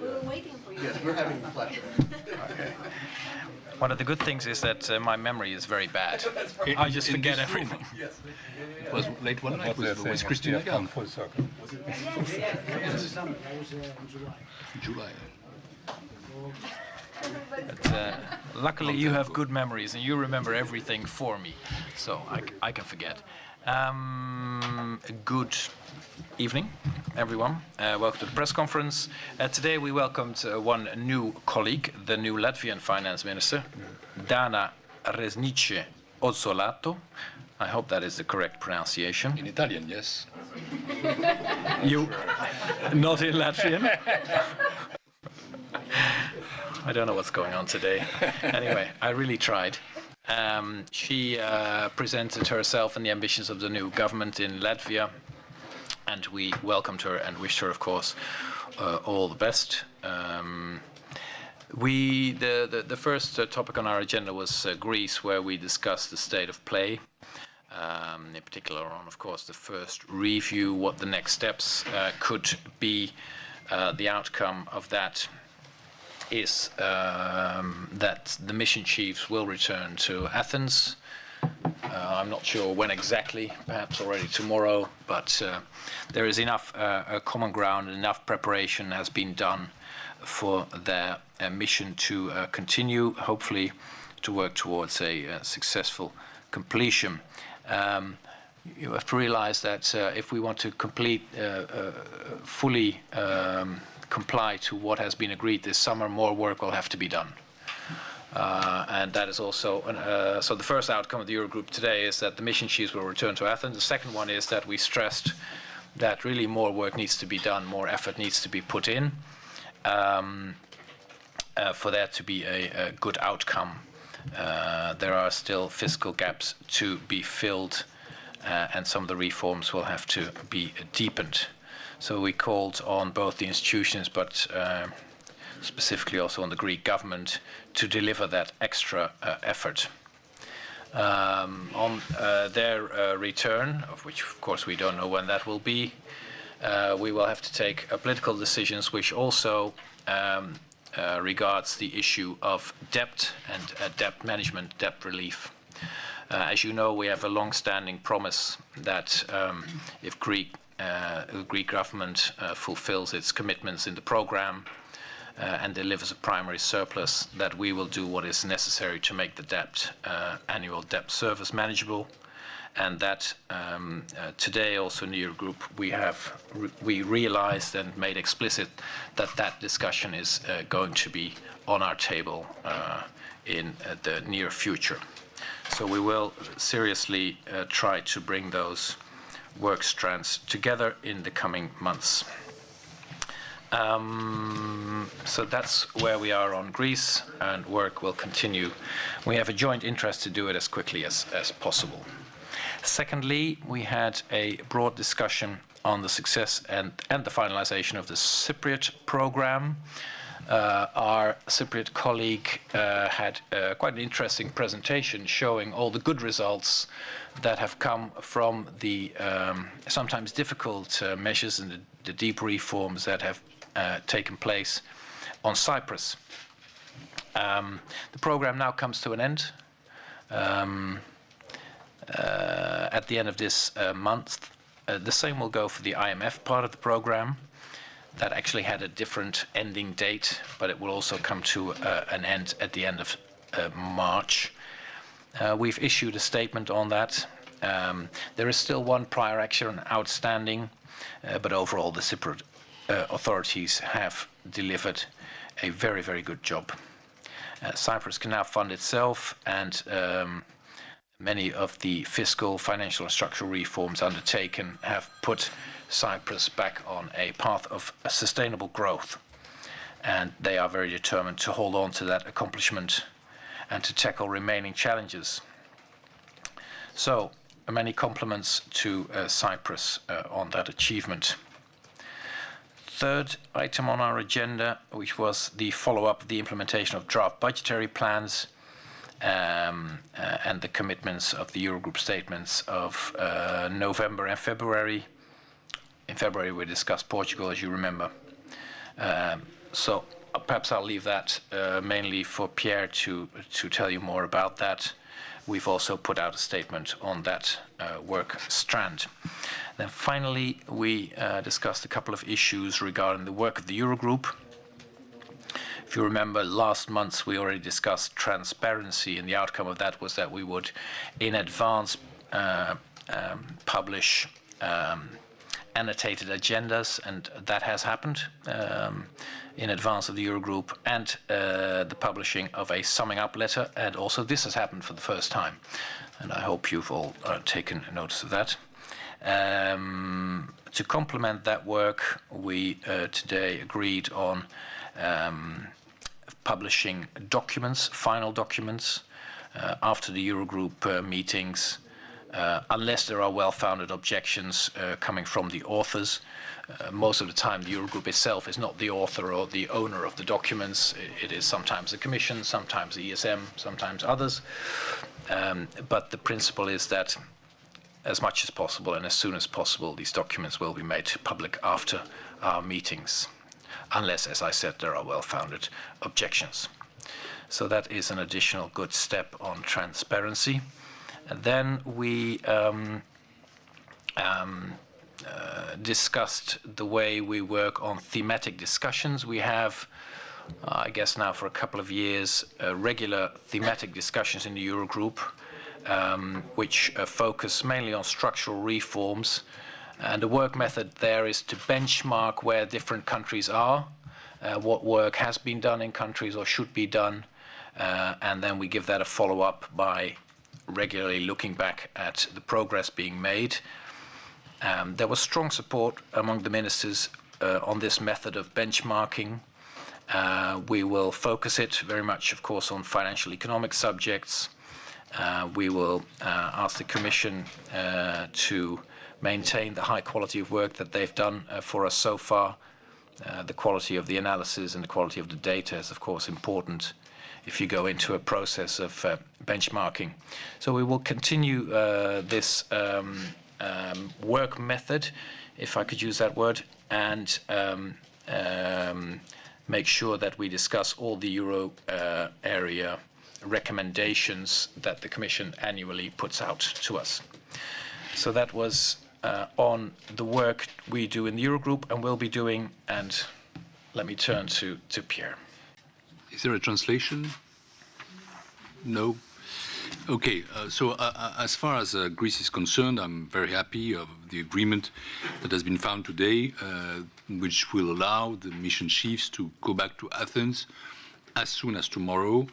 We were waiting for you. Yes, we're having pleasure. One of the good things is that uh, my memory is very bad. I just In forget this room. everything. It was late one night with, with Christina Gall. full circle. July. But, uh, luckily, you have good memories and you remember everything for me, so I can forget. Um, good evening, everyone. Uh, welcome to the press conference. Uh, today, we welcomed uh, one new colleague, the new Latvian finance minister, Dana Reizniece Ozzolato. I hope that is the correct pronunciation. In Italian, yes. You, not in Latvian? I don't know what's going on today. Anyway, I really tried. Um, she uh, presented herself and the ambitions of the new government in Latvia, and we welcomed her and wished her, of course, uh, all the best. Um, we the, the, the first uh, topic on our agenda was uh, Greece, where we discussed the state of play um, in particular on, of course, the first review, what the next steps uh, could be. Uh, the outcome of that is um, that the mission chiefs will return to Athens. Uh, I'm not sure when exactly, perhaps already tomorrow, but uh, there is enough uh, common ground enough preparation has been done for their uh, mission to uh, continue, hopefully to work towards a uh, successful completion. Um, you have to realize that if we want to complete, fully um, comply to what has been agreed this summer, more work will have to be done. Uh, and that is also, uh, so the first outcome of the Eurogroup today is that the mission chiefs will return to Athens. The second one is that we stressed that really more work needs to be done, more effort needs to be put in um, uh, for there to be a, a good outcome. Uh, there are still fiscal gaps to be filled, uh, and some of the reforms will have to be deepened. So we called on both the institutions, but uh, specifically also on the Greek government, to deliver that extra uh, effort. Um, on uh, their uh, return, of which of course we don't know when that will be, uh, we will have to take uh, political decisions which also um, regards the issue of debt and debt management, debt relief. As you know, we have a long-standing promise that um, if Greek, the Greek government uh, fulfills its commitments in the program uh, and delivers a primary surplus, that we will do what is necessary to make the debt, uh, annual debt service manageable and that um, uh, today also in the Eurogroup we have re we realized and made explicit that that discussion is uh, going to be on our table uh, in uh, the near future. So we will seriously uh, try to bring those work strands together in the coming months. Um, so that's where we are on Greece, and work will continue. We have a joint interest to do it as quickly as, as possible. Secondly, we had a broad discussion on the success and, and the finalization of the Cypriot program. Uh, our Cypriot colleague uh, had uh, quite an interesting presentation showing all the good results that have come from the um, sometimes difficult uh, measures and the, the deep reforms that have uh, taken place on Cyprus. Um, the program now comes to an end. Um, uh, at the end of this month. The same will go for the IMF part of the program. That actually had a different ending date, but it will also come to uh, an end at the end of uh, March. Uh, we've issued a statement on that. Um, there is still one prior action outstanding, but overall the Cypriot authorities have delivered a very, very good job. Cyprus can now fund itself and um, many of the fiscal, financial, and structural reforms undertaken have put Cyprus back on a path of sustainable growth. And they are very determined to hold on to that accomplishment and to tackle remaining challenges. So, many compliments to uh, Cyprus uh, on that achievement. Third item on our agenda, which was the follow-up of the implementation of draft budgetary plans um, uh, and the commitments of the Eurogroup statements of uh, November and February. In February, we discussed Portugal, as you remember. Um, so perhaps I'll leave that uh, mainly for Pierre to, to tell you more about that. We've also put out a statement on that uh, work strand. Then finally, we uh, discussed a couple of issues regarding the work of the Eurogroup. If you remember, last month we already discussed transparency, and the outcome of that was that we would, in advance, uh, um, publish um, annotated agendas, and that has happened um, in advance of the Eurogroup, and uh, the publishing of a summing up letter, and also this has happened for the first time, and I hope you've all uh, taken notice of that. Um, to complement that work, we uh, today agreed on um, publishing documents, final documents, uh, after the Eurogroup uh, meetings unless there are well-founded objections uh, coming from the authors. Uh, most of the time, the Eurogroup itself is not the author or the owner of the documents. It, it is sometimes the Commission, sometimes the ESM, sometimes others. Um, but the principle is that as much as possible and as soon as possible, these documents will be made public after our meetings, unless, as I said, there are well-founded objections. So that is an additional good step on transparency. Then we um, um, uh, discussed the way we work on thematic discussions. We have, uh, I guess now for a couple of years, uh, regular thematic discussions in the Eurogroup, um, which uh, focus mainly on structural reforms. And the work method there is to benchmark where different countries are, uh, what work has been done in countries or should be done, uh, and then we give that a follow-up by regularly looking back at the progress being made. Um, there was strong support among the ministers uh, on this method of benchmarking. Uh, we will focus it very much, of course, on financial economic subjects. Uh, we will uh, ask the Commission uh, to maintain the high quality of work that they've done uh, for us so far. The quality of the analysis and the quality of the data is, of course, important if you go into a process of uh, benchmarking. So we will continue uh, this um, um, work method, if I could use that word, and um, um make sure that we discuss all the euro uh, area recommendations that the Commission annually puts out to us. So that was uh, on the work we do in the Eurogroup and will be doing, and let me turn to, to Pierre. Is there a translation? No. Okay, uh, so uh, uh, as far as uh, Greece is concerned, I'm very happy of the agreement that has been found today, uh, which will allow the mission chiefs to go back to Athens as soon as tomorrow,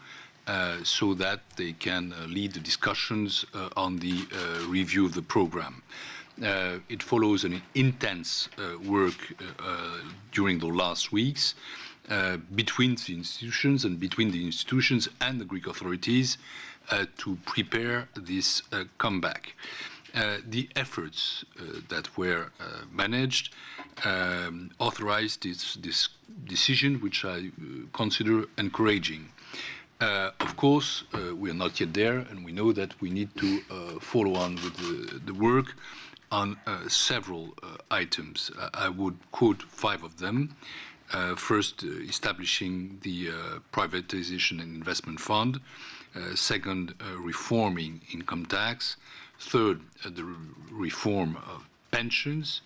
uh, so that they can lead the discussions on the review of the program. It follows an intense work during the last weeks, uh, between the institutions and between the institutions and the Greek authorities uh, to prepare this uh, comeback. Uh, the efforts uh, that were managed um, authorized this, this, decision, which I consider encouraging. of course, we are not yet there, and we know that we need to follow on with the, the work on uh, several uh, items. Uh, I would quote five of them. Uh, first, uh, establishing the uh, privatization and investment fund. second, reforming income tax. Third, the reform of pensions,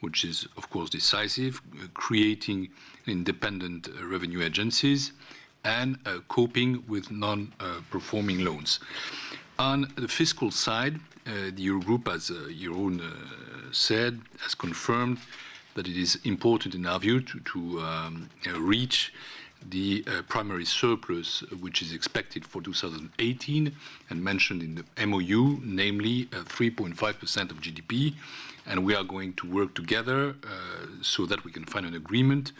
which is, of course, decisive, creating independent revenue agencies, and coping with non-performing loans. On the fiscal side, the Eurogroup, as Jeroen said, has confirmed that it is important in our view to, to um, uh, reach the uh, primary surplus which is expected for 2018 and mentioned in the MOU, namely 3.5% uh, of GDP. And we are going to work together uh, so that we can find an agreement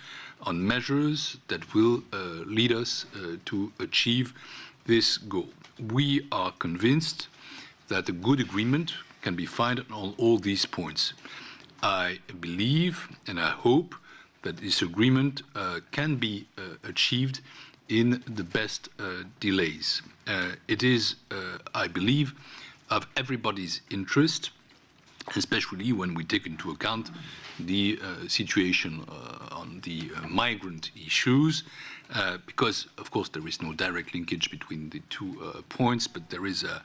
on measures that will uh, lead us uh, to achieve this goal. We are convinced that a good agreement can be found on all these points. I believe and I hope that this agreement uh, can be uh, achieved in the best uh, delays. Uh, it is, uh, I believe, of everybody's interest especially when we take into account the uh, situation on the migrant issues, because, of course, there is no direct linkage between the two points, but there is a,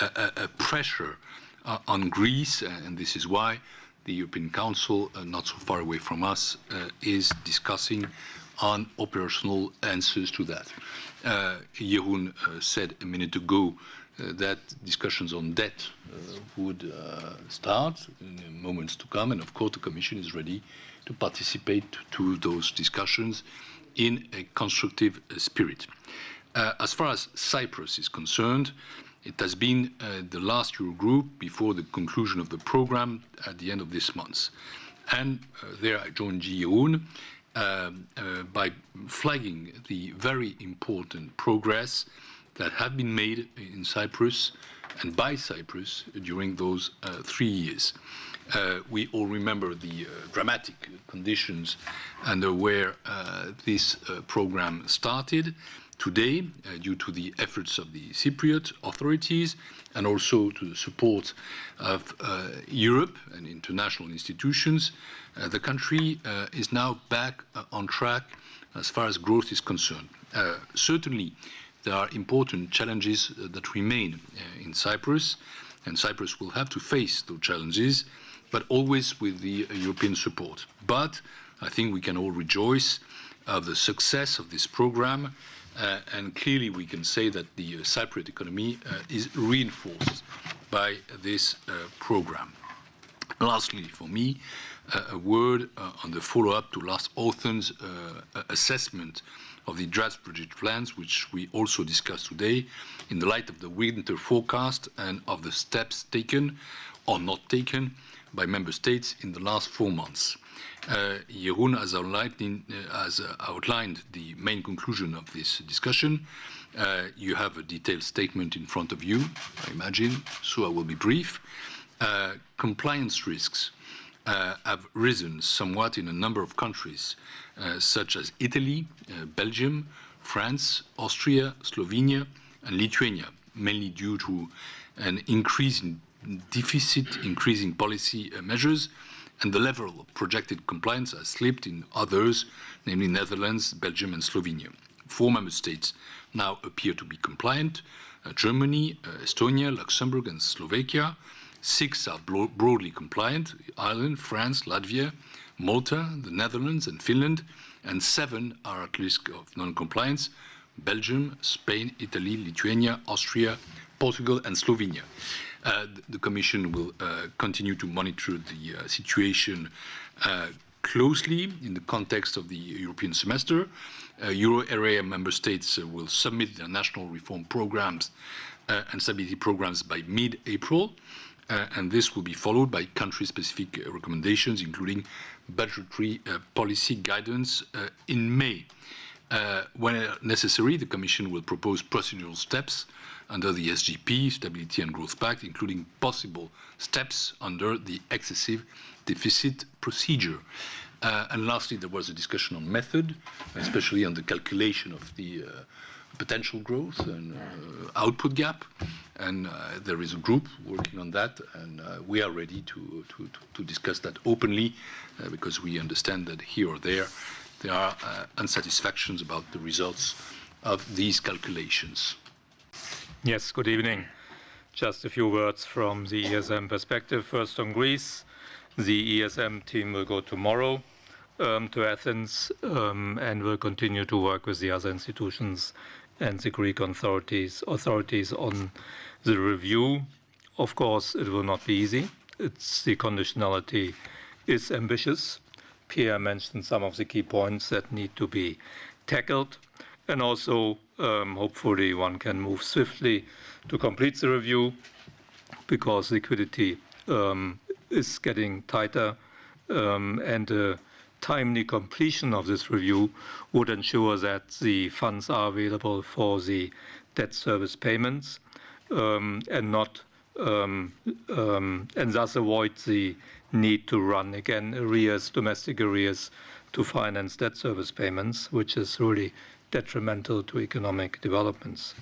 a, pressure uh, on Greece, and this is why the European Council, not so far away from us, is discussing on operational answers to that. Uh, Jeroen said a minute ago uh, that discussions on debt uh, would uh, start in moments to come. And of course, the Commission is ready to participate to those discussions in a constructive spirit. as far as Cyprus is concerned, it has been uh, the last Eurogroup before the conclusion of the program at the end of this month. And uh, there I join Jeroen uh, by flagging the very important progress that have been made in Cyprus and by Cyprus during those uh, three years. Uh, we all remember the uh, dramatic conditions under where this program started. Today, uh, due to the efforts of the Cypriot authorities and also to the support of Europe and international institutions, the country is now back on track as far as growth is concerned. certainly, there are important challenges uh, that remain uh, in Cyprus, and Cyprus will have to face those challenges, but always with the uh, European support. But I think we can all rejoice of the success of this program, uh, and clearly we can say that the uh, Cypriot economy uh, is reinforced by this program. Lastly, for me, a word on the follow-up to last autumn's assessment of the draft budget plans, which we also discussed today, in the light of the winter forecast and of the steps taken or not taken by member states in the last four months. Uh, Jeroen has outlined, in, uh, has, uh, outlined, the main conclusion of this discussion. Uh, you have a detailed statement in front of you, I imagine, so I will be brief. Uh, compliance risks uh, have risen somewhat in a number of countries, such as Italy, Belgium, France, Austria, Slovenia, and Lithuania, mainly due to an increase in deficit, increasing policy measures, and the level of projected compliance has slipped in others, namely Netherlands, Belgium, and Slovenia. Four member states now appear to be compliant uh, Germany, uh, Estonia, Luxembourg, and Slovakia. Six are broadly compliant Ireland, France, Latvia, Malta, the Netherlands, and Finland, and seven are at risk of non compliance Belgium, Spain, Italy, Lithuania, Austria, Portugal, and Slovenia. Uh, the Commission will uh, continue to monitor the uh, situation uh, closely in the context of the European semester. Uh, euro area member states uh, will submit their national reform programs and stability programs by mid April. Uh, and this will be followed by country-specific uh, recommendations, including budgetary uh, policy guidance uh, in May. Uh, when necessary, the Commission will propose procedural steps under the SGP, Stability and Growth Pact, including possible steps under the excessive deficit procedure. Uh, and lastly, there was a discussion on method, especially on the calculation of the potential growth and output gap and uh, there is a group working on that, and uh, we are ready to, to, to, discuss that openly uh, because we understand that here or there there are unsatisfactions about the results of these calculations. Yes, good evening. Just a few words from the ESM perspective. First on Greece. The ESM team will go tomorrow um, to Athens um, and will continue to work with the other institutions and the Greek authorities, authorities on the review. Of course, it will not be easy. It's, the conditionality is ambitious. Pierre mentioned some of the key points that need to be tackled. And also, um, hopefully, one can move swiftly to complete the review because liquidity um, is getting tighter. Um, and timely completion of this review would ensure that the funds are available for the debt service payments um, and not um, um, and thus avoid the need to run again arrears, domestic arrears, to finance debt service payments, which is really detrimental to economic developments.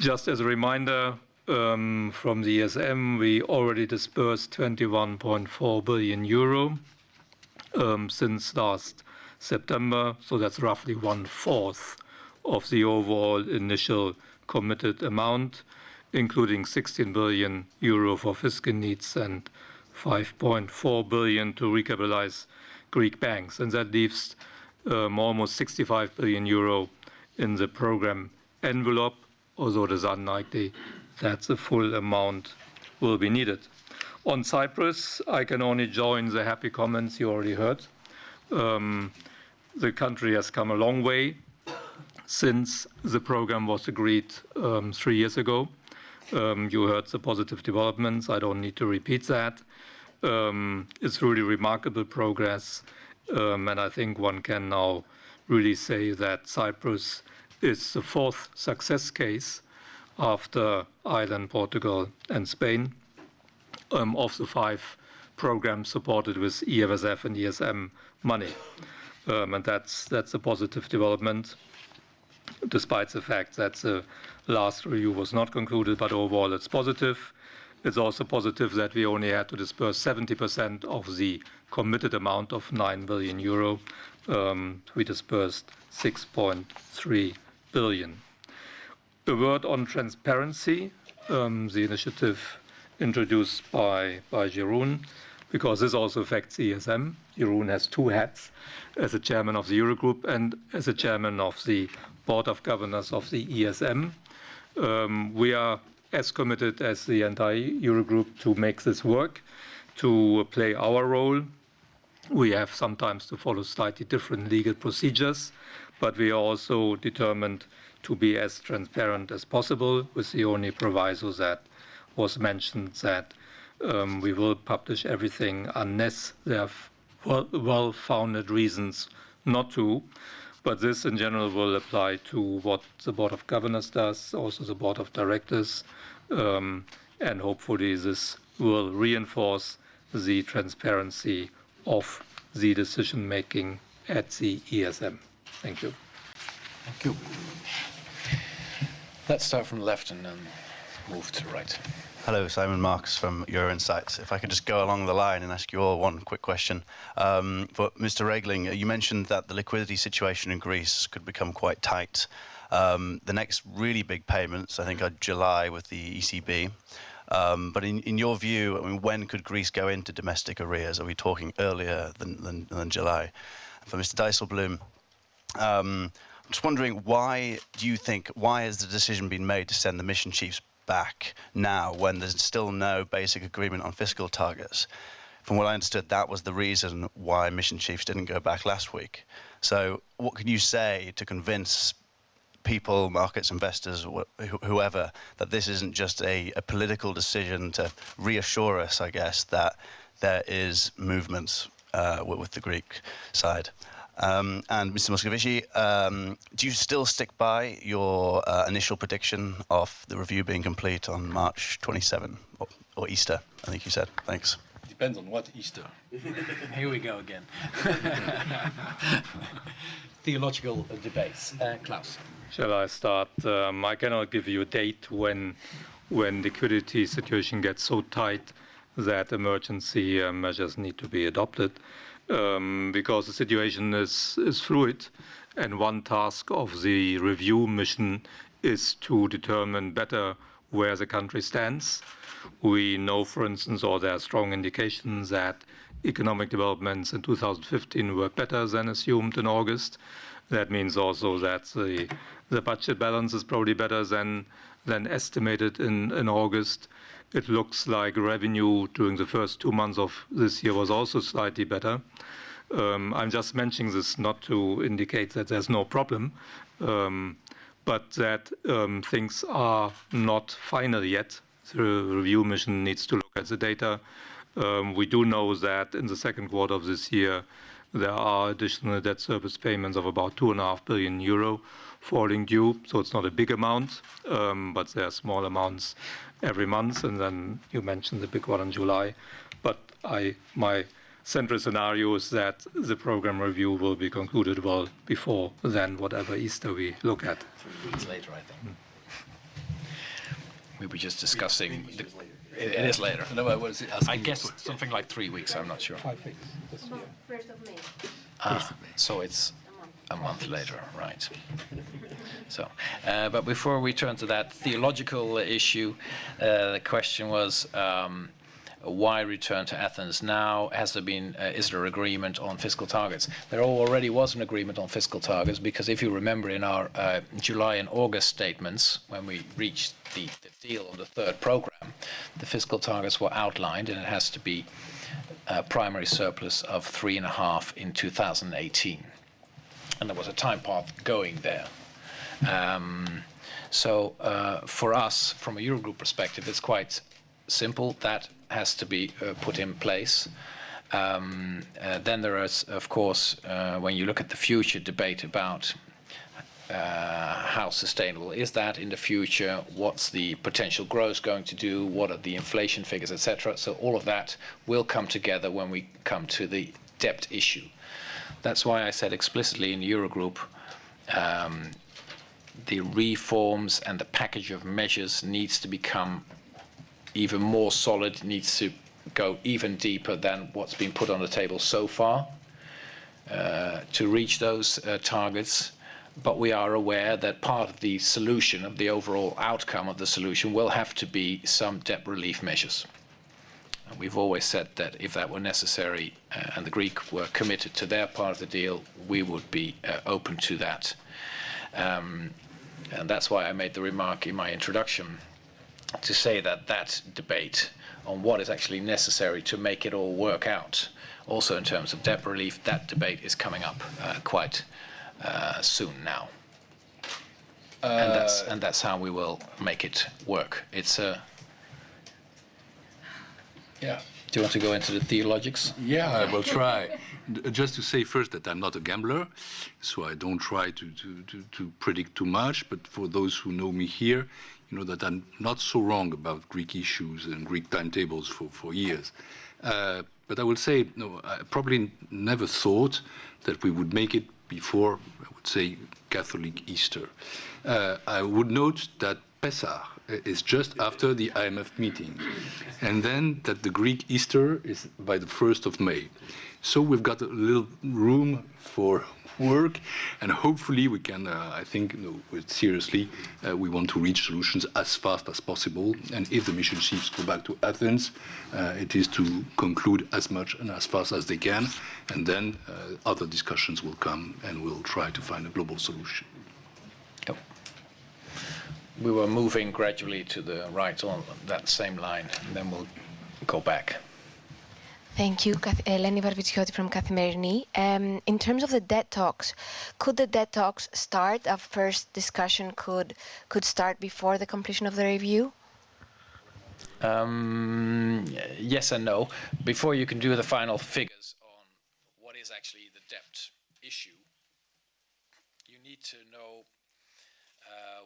Just as a reminder, um, from the ESM, we already disbursed 21.4 billion euro um, since last September. So that's roughly one-fourth of the overall initial committed amount, including 16 billion euro for fiscal needs and 5.4 billion to recapitalize Greek banks. And that leaves Um, almost 65 billion euro in the program envelope, although it is unlikely that the full amount will be needed. On Cyprus, I can only join the happy comments you already heard. Um, the country has come a long way since the program was agreed um, three years ago. You heard the positive developments. I don't need to repeat that. It's really remarkable progress. Um, and I think one can now really say that Cyprus is the fourth success case after Ireland, Portugal, and Spain um, of the five programs supported with EFSF and ESM money. Um, and that's a positive development, despite the fact that the last review was not concluded, but overall it's positive. It's also positive that we only had to disburse 70% of the committed amount of 9 billion euro. Um, we disbursed 6.3 billion. A word on transparency, um, the initiative introduced by by Jeroen, because this also affects ESM. Jeroen has two hats as a chairman of the Eurogroup and as a chairman of the board of governors of the ESM. Um, we are as committed as the entire Eurogroup to make this work, to play our role. We have sometimes to follow slightly different legal procedures, but we are also determined to be as transparent as possible with the only proviso that was mentioned that um, we will publish everything unless there are well-founded reasons not to. But this in general will apply to what the board of governors does, also the board of directors. Um, and hopefully this will reinforce the transparency of the decision-making at the ESM. Thank you. Thank you. Let's start from the left and then move to the right. Hello, Simon Marks from Euro Insights. If I could just go along the line and ask you all one quick question. Um, for Mr. Regling, uh, you mentioned that the liquidity situation in Greece could become quite tight. Um, the next really big payments, I think, are July with the ECB. Um, but in your view, I mean, when could Greece go into domestic arrears? Are we talking earlier than July? For Mr. Dijsselbloem, I'm just wondering, why do you think, why has the decision been made to send the mission chiefs back now when there's still no basic agreement on fiscal targets? From what I understood, that was the reason why mission chiefs didn't go back last week. So what can you say to convince people, markets, investors, whoever, that this isn't just a political decision to reassure us, I guess, that there is movement uh, with the Greek side? Um, and Mr. Moscovici, um, do you still stick by your uh, initial prediction of the review being complete on March 27 or Easter, I think you said? Thanks. Depends on what Easter. Here we go again. Theological debates. Uh, Klaus. Shall I start? Um, I cannot give you a date when the liquidity situation gets so tight that emergency uh, measures need to be adopted, Um, because the situation is fluid. And one task of the review mission is to determine better where the country stands. We know, for instance, or there are strong indications that economic developments in 2015 were better than assumed in August. That means also that the budget balance is probably better than than estimated in August. It looks like revenue during the first two months of this year was also slightly better. Um, I'm just mentioning this not to indicate that there's no problem, um, but that um, things are not final yet. The review mission needs to look at the data. We do know that in the second quarter of this year, there are additional debt service payments of about 2.5 billion euro falling due. So it's not a big amount, um, but there are small amounts every month. And then you mentioned the big one in July. But my central scenario is that the program review will be concluded well before then, whatever Easter we look at. Three weeks later, I think. we were just discussing. The- It it is later. No, I was asking I you guess for- something like three weeks, I'm not sure. Five weeks. First of May. Ah, So it's a month later, right. So, uh, but before we turn to that theological issue, uh, the question was, um, why return to Athens now? Has there been, uh, is there agreement on fiscal targets? There already was an agreement on fiscal targets because if you remember in our uh, July and August statements, when we reached the, the deal on the third program, the fiscal targets were outlined and it has to be a primary surplus of three and a half in 2018 and there was a time path going there. Um, so uh, for us, from a Eurogroup perspective, it's quite simple. That has to be uh, put in place. Um, uh, then there is, of course, uh, when you look at the future debate about uh, how sustainable is that in the future? What's the potential growth going to do? What are the inflation figures, etc. So all of that will come together when we come to the debt issue. That's why I said explicitly in Eurogroup, um, the reforms and the package of measures needs to become even more solid, needs to go even deeper than what's been put on the table so far uh, to reach those uh, targets. But we are aware that part of the solution, of the overall outcome of the solution, will have to be some debt relief measures. And we've always said that if that were necessary uh, and the Greek were committed to their part of the deal, we would be uh, open to that. Um, and that's why I made the remark in my introduction to say that that debate on what is actually necessary to make it all work out, also in terms of debt relief, that debate is coming up uh, quite uh, soon now. and that's and that's how we will make it work. It's a. Yeah. Do you want to go into the theologics? Yeah, I will try. Just to say first that I'm not a gambler, so I don't try to, to, to, to predict too much. But for those who know me here, you know that I'm not so wrong about Greek issues and Greek timetables for, for years. Uh, but I will say, no, I probably never thought that we would make it before, I would say, Catholic Easter. Uh, I would note that Pesach is just after the IMF meeting, and then that the Greek Easter is by the 1st of May. So we've got a little room for work, and hopefully we can, uh, I think, no, seriously, uh, we want to reach solutions as fast as possible. And if the mission chiefs go back to Athens, uh, it is to conclude as much and as fast as they can, and then uh, other discussions will come, and we'll try to find a global solution we were moving gradually to the right on that same line, and then we'll go back. Thank you, Eleni uh, Varvitsioti from Kathimerini. Um, in terms of the debt talks, could the debt talks start? A first discussion could could start before the completion of the review. Um, yes and no. Before you can do the final figures on what is actually the debt issue, you need to know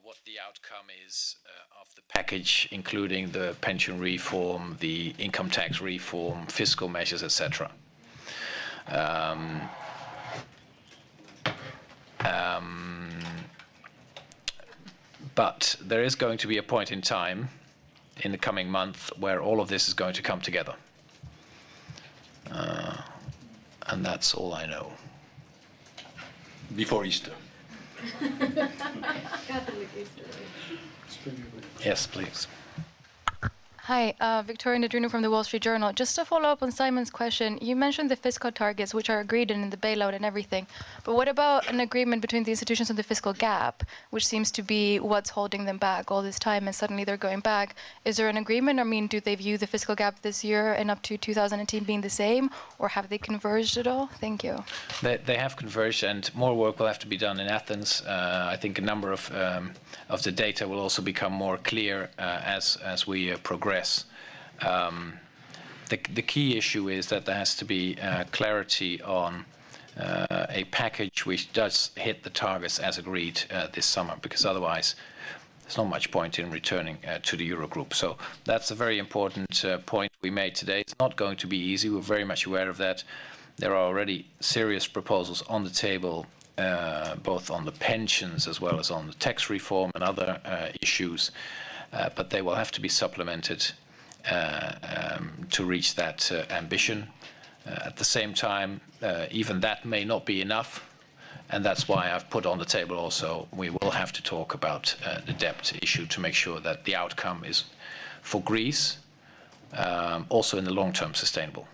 what the outcome is uh, of the package, including the pension reform, the income tax reform, fiscal measures, etc. Um, um, but there is going to be a point in time in the coming month where all of this is going to come together. Uh, and that's all I know. Before Easter. Yes, please. Hi, uh, Victoria Dendrinou from the Wall Street Journal. Just to follow up on Simon's question, you mentioned the fiscal targets, which are agreed in, the bailout and everything. But what about an agreement between the institutions on the fiscal gap, which seems to be what's holding them back all this time, and suddenly they're going back? Is there an agreement? I mean, do they view the fiscal gap this year and up to 2018 being the same, or have they converged at all? Thank you. They, they have converged, and more work will have to be done in Athens. Uh, I think a number of um, of the data will also become more clear uh, as as we uh, progress. Um, the the key issue is that there has to be uh, clarity on. Uh, a package which does hit the targets as agreed uh, this summer, because otherwise there's not much point in returning uh, to the Eurogroup. So that's a very important uh, point we made today. It's not going to be easy. We're very much aware of that. There are already serious proposals on the table, uh, both on the pensions as well as on the tax reform and other issues. Uh, but they will have to be supplemented uh, um, to reach that uh, ambition. Uh, at the same time, even that may not be enough, and that's why I've put on the table also we will have to talk about the debt issue to make sure that the outcome is for Greece um, also in the long term sustainable.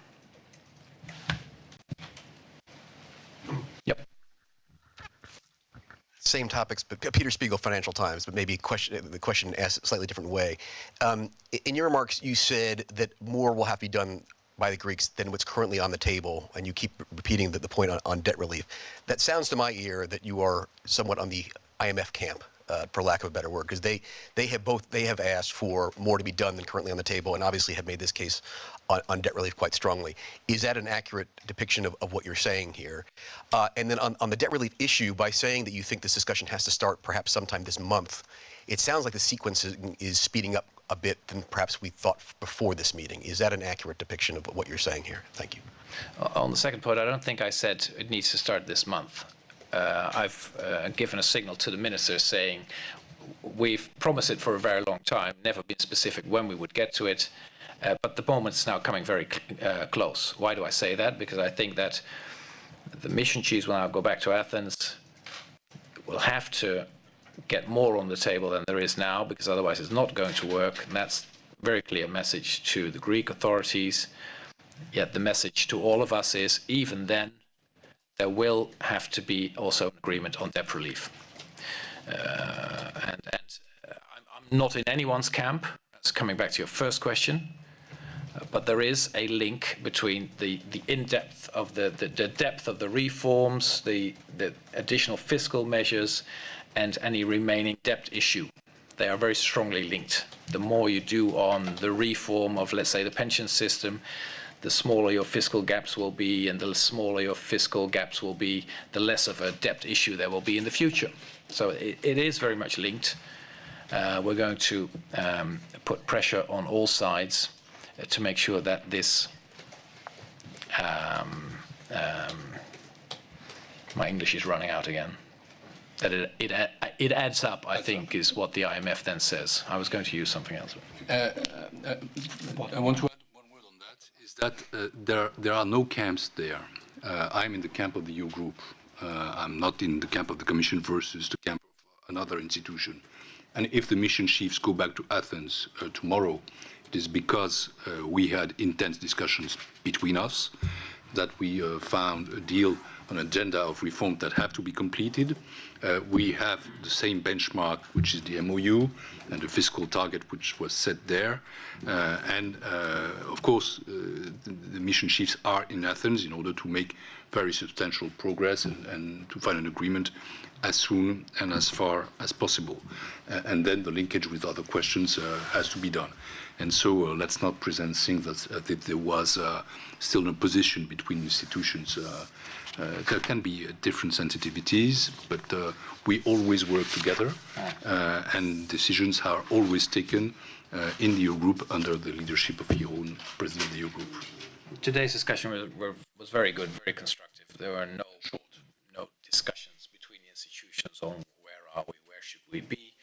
Same topics, but Peter Spiegel, Financial Times, but maybe question, the question asked a slightly different way. Um, in your remarks, you said that more will have to be done by the Greeks than what's currently on the table, and you keep repeating the, the point on, on debt relief. That sounds to my ear that you are somewhat on the IMF camp uh, for lack of a better word, because they they have both they have asked for more to be done than currently on the table, and obviously have made this case on, on debt relief quite strongly. Is that an accurate depiction of, of what you're saying here? Uh, and then on, on the debt relief issue, by saying that you think this discussion has to start perhaps sometime this month, it sounds like the sequence is, is speeding up a bit than perhaps we thought before this meeting. Is that an accurate depiction of what you're saying here? Thank you. On the second point, I don't think I said it needs to start this month uh, I've uh, given a signal to the minister saying we've promised it for a very long time, never been specific when we would get to it, uh, but the moment is now coming very uh, close. Why do I say that? Because I think that the mission chiefs will now go back to Athens, will have to get more on the table than there is now, because otherwise it's not going to work. And that's very clear message to the Greek authorities. Yet the message to all of us is, even then, there will have to be also an agreement on debt relief. Uh, and, and uh, I'm, I'm, not in anyone's camp. That's coming back to your first question. Uh, but there is a link between the, the in-depth of the, the, the, depth of the reforms, the, the additional fiscal measures, and any remaining debt issue. They are very strongly linked. The more you do on the reform of, let's say, the pension system, the smaller your fiscal gaps will be, and the smaller your fiscal gaps will be, the less of a debt issue there will be in the future. So it, it is very much linked. Uh, we're going to um, put pressure on all sides uh, to make sure that this um, um, my English is running out again. That it, it, it adds up, I think, is what the IMF then says. I was going to use something else. Uh, uh, uh I want to that uh, there, there are no camps there. Uh, I'm in the camp of the Eurogroup. Uh, I'm not in the camp of the Commission versus the camp of another institution. And if the mission chiefs go back to Athens tomorrow, it is because we had intense discussions between us, that we found a deal on an agenda of reform that have to be completed. Uh, we have the same benchmark, which is the MOU, and the fiscal target which was set there. Uh, and uh, of course, uh, the, the, mission chiefs are in Athens in order to make very substantial progress and, and to find an agreement as soon and as far as possible. Uh, and then the linkage with other questions uh, has to be done. And so let's not present things that, that there was still a position between institutions. Uh, there can be uh, different sensitivities, but uh, we always work together, and decisions are always taken in the Eurogroup under the leadership of Jeroen president of the Eurogroup. Today's discussion was, was very good, very constructive. There were no short, no discussions between the institutions on where are we, where should we be.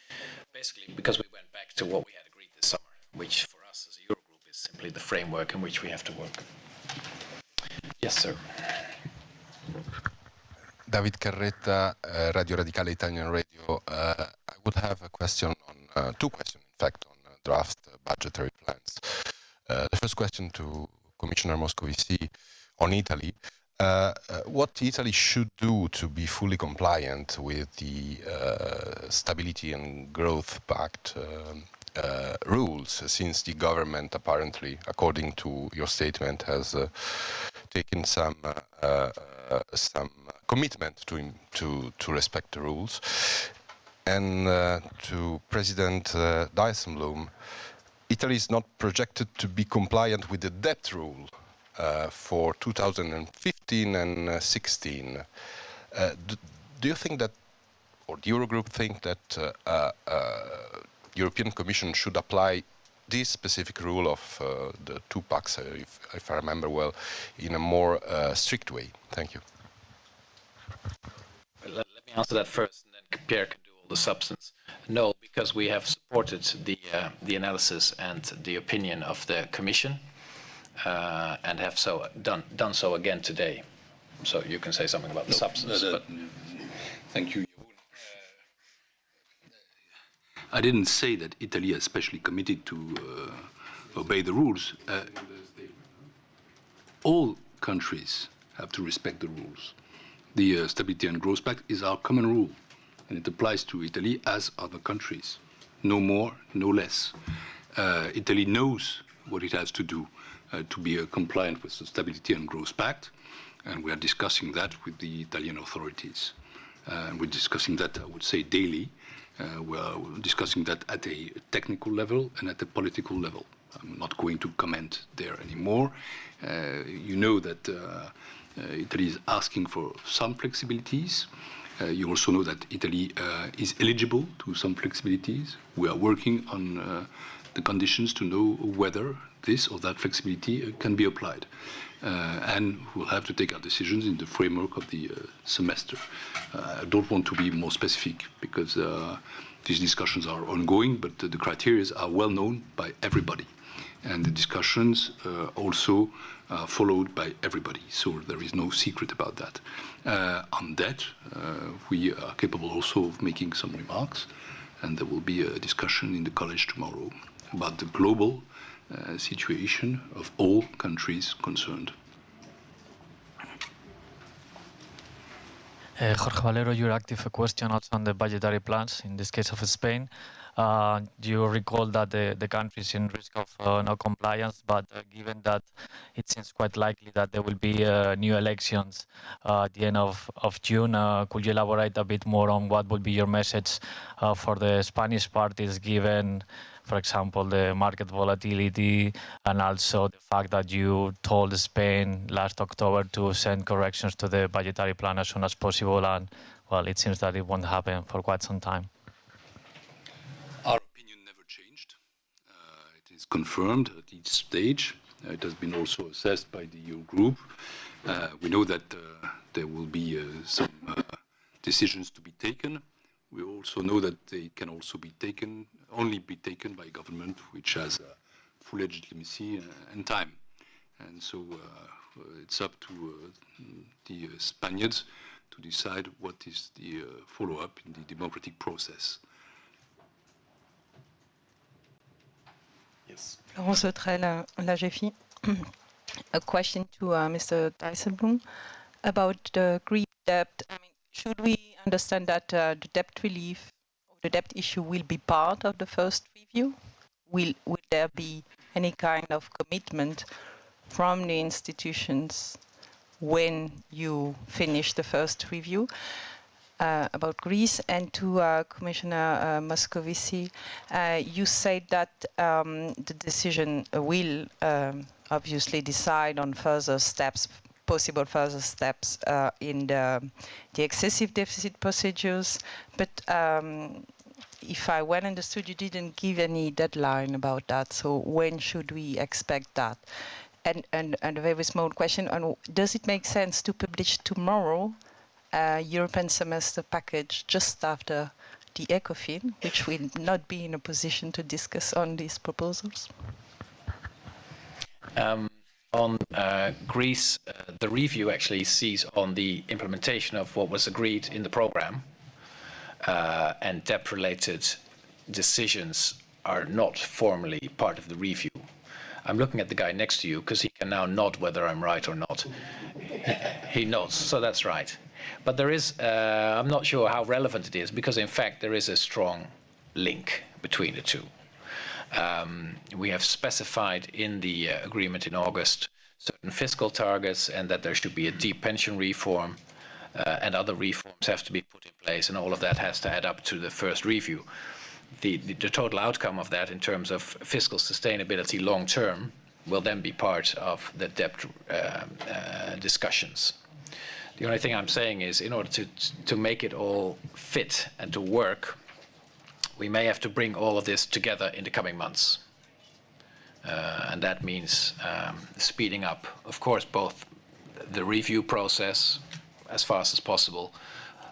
Basically, because we went back to what we had agreed this summer, which for us as a Eurogroup is simply the framework in which we have to work. Yes, sir. David Carretta, uh, Radio Radicale Italian Radio. Uh, I would have a question on, uh, two questions, in fact, on uh, draft budgetary plans. Uh, the first question to Commissioner Moscovici on Italy. Uh, what Italy should do to be fully compliant with the Stability and Growth Pact um, rules, since the government apparently, according to your statement, has taken some uh, some commitment to, to, to respect the rules. And uh, to President uh, Dijsselbloem, Italy is not projected to be compliant with the debt rule uh, for 2015 and uh, 16. Uh, do, do, you think that, or the Eurogroup think that uh, European Commission should apply this specific rule of uh, the two packs, uh, if, if, I remember well, in a more uh, strict way? Thank you. Let, let, me answer that first, and then Pierre can do all the substance. No, because we have supported the, uh, the analysis and the opinion of the Commission uh, and have so done, done so again today. So you can say something about the substance. No, but Thank you. I didn't say that Italy is specially committed to uh, obey the rules. Uh, all countries have to respect the rules. The uh, Stability and Growth Pact is our common rule, and it applies to Italy as other countries. No more, no less. Italy knows what it has to do to be compliant with the Stability and Growth Pact, and we are discussing that with the Italian authorities. Uh, we're discussing that, I would say, daily. Uh, we're discussing that at a technical level and at a political level. I'm not going to comment there anymore. Uh, you know that uh, uh, Italy is asking for some flexibilities. Uh, you also know that Italy uh, is eligible to some flexibilities. We are working on the conditions to know whether this or that flexibility uh, can be applied. Uh, and we'll have to take our decisions in the framework of the uh, semester. I don't want to be more specific because these discussions are ongoing, but the criteria are well known by everybody. And the discussions uh, also are followed by everybody, so there is no secret about that. Uh, on that, we are capable also of making some remarks, and there will be a discussion in the college tomorrow about the global uh, situation of all countries concerned. Uh, Jorge Valero, you're active. A question also on the budgetary plans, in this case of Spain. Uh, you recall that the, the country is in risk of uh, no compliance, but uh, given that it seems quite likely that there will be uh, new elections uh, at the end of, of June, uh, could you elaborate a bit more on what would be your message for the Spanish parties given for example, the market volatility and also the fact that you told Spain last October to send corrections to the budgetary plan as soon as possible. And, well, it seems that it won't happen for quite some time. Our opinion never changed. Uh, it is confirmed at each stage. Uh, it has been also assessed by the Eurogroup. Uh, we know that uh, there will be uh, some uh, decisions to be taken. We also know that they can also be taken, only be taken by government which has full legitimacy and time. And so it's up to the Spaniards to decide what is the follow-up in the democratic process. Yes. Laurence Autrel, la. A question to uh, Mr. Dijsselbloem about the Greek debt. I mean, should we understand that uh, the debt relief or the debt issue will be part of the first review? Will, will there be any kind of commitment from the institutions when you finish the first review? Uh, about Greece and to uh, Commissioner uh, Moscovici, you said that um, the decision will um, obviously decide on further steps, possible further steps uh, in the, the, excessive deficit procedures. But um, if I well understood, you didn't give any deadline about that. So when should we expect that? And, and, and a very small question, on, does it make sense to publish tomorrow uh, European semester package just after the ECOFIN, which will not be in a position to discuss on these proposals? Um, on uh, Greece, uh, the review actually sees on the implementation of what was agreed in the program, uh, and debt-related decisions are not formally part of the review. I'm looking at the guy next to you because he can now nod whether I'm right or not. he nods, so that's right. But there is, uh, I'm not sure how relevant it is because in fact there is a strong link between the two. Um, we have specified in the uh, agreement in August certain fiscal targets and that there should be a deep pension reform uh, and other reforms have to be put in place and all of that has to add up to the first review. The, the, the total outcome of that in terms of fiscal sustainability long term will then be part of the debt uh, uh discussions. The only thing I'm saying is in order to, to make it all fit and to work, we may have to bring all of this together in the coming months. Uh, and that means um, speeding up, of course, both the review process as fast as possible,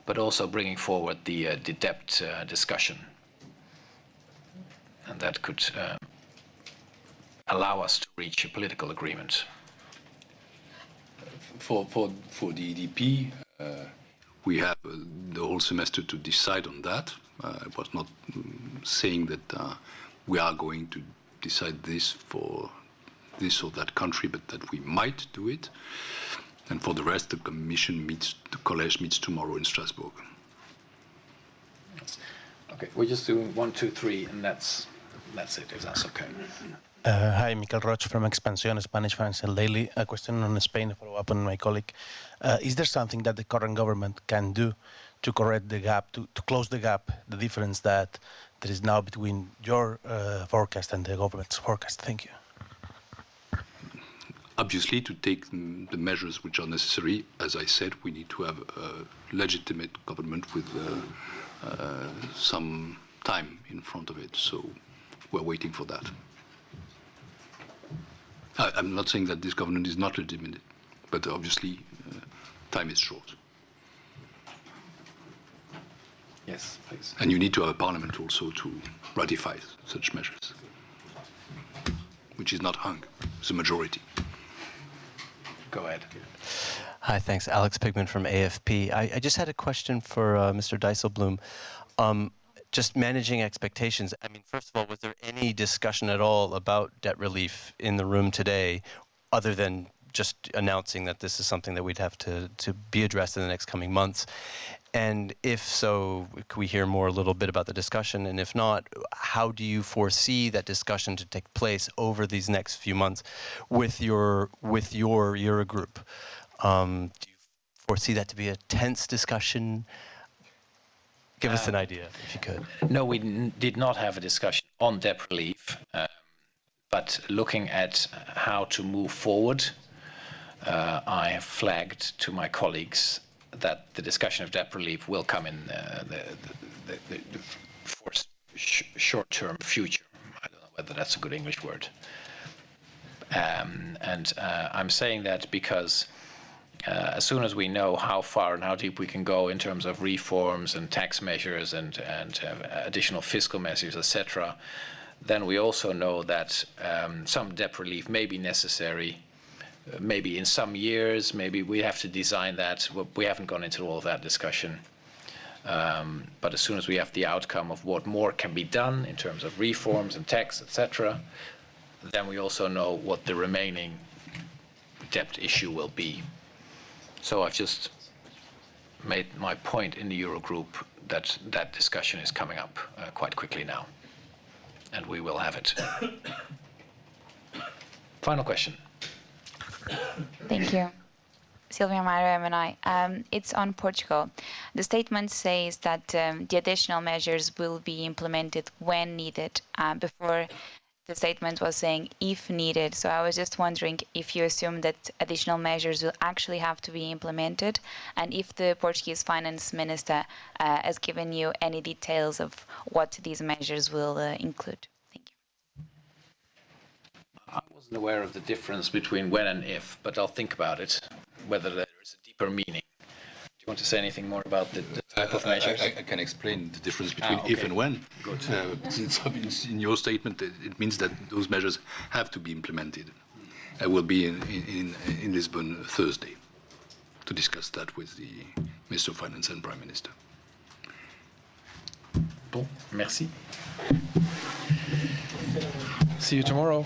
but also bringing forward the, uh, the debt uh, discussion. And that could uh, allow us to reach a political agreement. For, for, for the EDP, uh, we have uh, the whole semester to decide on that. Uh, I was not mm, saying that we are going to decide this for this or that country, but that we might do it. And for the rest, the Commission meets, the College meets tomorrow in Strasbourg. Okay, we're just doing one, two, three, and that's that's it. If that's okay. Uh, hi, Michael Roig from Expansión, Spanish Financial Daily. A question on Spain, a follow up on my colleague. Uh, is there something that the current government can do to correct the gap, to, to close the gap, the difference that there is now between your uh, forecast and the government's forecast? Thank you. Obviously, to take the measures which are necessary, as I said, we need to have a legitimate government with uh, uh, some time in front of it. So we're waiting for that. I, am not saying that this government is not legitimate, but obviously uh, time is short. Yes, please. And you need to have a parliament also to ratify such measures, which is not hung, it's a majority. Go ahead. Hi, thanks. Alex Pigman from AFP. I, I just had a question for uh, Mr. Dijsselbloem. Um, just managing expectations. I mean, first of all, was there any discussion at all about debt relief in the room today, other than just announcing that this is something that we'd have to, to be addressed in the next coming months? And if so, could we hear more a little bit about the discussion? And if not, how do you foresee that discussion to take place over these next few months with your with your Eurogroup? Um, do you foresee that to be a tense discussion? Give us an Um, idea, if you could. No, we n- did not have a discussion on debt relief, um, but looking at how to move forward, uh, I have flagged to my colleagues that the discussion of debt relief will come in uh, the, the, the, the for sh- short-term future. I don't know whether that's a good English word. Um, and uh, I'm saying that because uh, as soon as we know how far and how deep we can go in terms of reforms and tax measures and, and uh, additional fiscal measures, etc., then we also know that um, some debt relief may be necessary. uh, Maybe in some years, maybe we have to design that. We haven't gone into all of that discussion. Um, but as soon as we have the outcome of what more can be done in terms of reforms and tax, etc., then we also know what the remaining debt issue will be. So I've just made my point in the Eurogroup that that discussion is coming up uh, quite quickly now, and we will have it. Final question. Thank you. Silvia Meyer, MNI. Um, it's on Portugal. The statement says that um, the additional measures will be implemented when needed. Uh, before, the statement was saying if needed. So I was just wondering if you assume that additional measures will actually have to be implemented, and if the Portuguese finance minister uh, has given you any details of what these measures will uh, include. Thank you. I wasn't aware of the difference between when and if, but I'll think about it, whether there is a deeper meaning. Do you want to say anything more about the, the type of I- I- measures? I, I can explain the difference between Ah, if and when. Good. Uh, since in- in your statement, it it means that those measures have to be implemented. I will be in, in, in Lisbon Thursday to discuss that with the Minister of Finance and Prime Minister. Bon, merci. See you tomorrow.